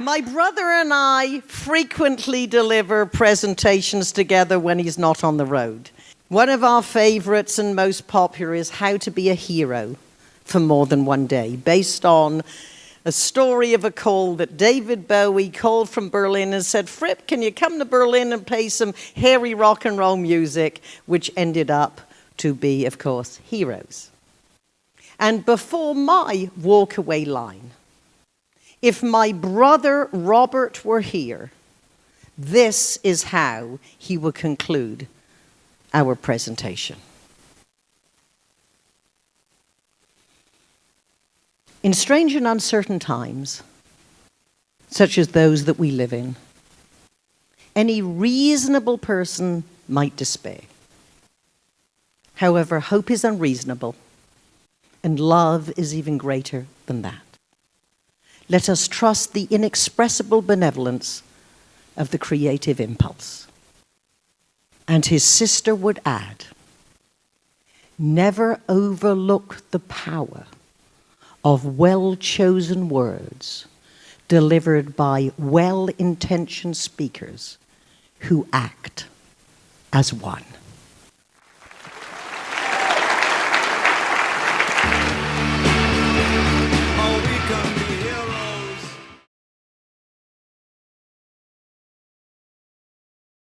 My brother and I frequently deliver presentations together when he's not on the road. One of our favorites and most popular is How to Be a Hero for More Than One Day, based on a story of a call that David Bowie called from Berlin and said, Fripp, can you come to Berlin and play some hairy rock and roll music, which ended up to be, of course, Heroes. And before my walkaway line, if my brother Robert were here, this is how he would conclude our presentation. In strange and uncertain times, such as those that we live in, any reasonable person might despair. However, hope is unreasonable, and love is even greater than that. Let us trust the inexpressible benevolence of the creative impulse. And his sister would add, never overlook the power of well-chosen words delivered by well-intentioned speakers who act as one.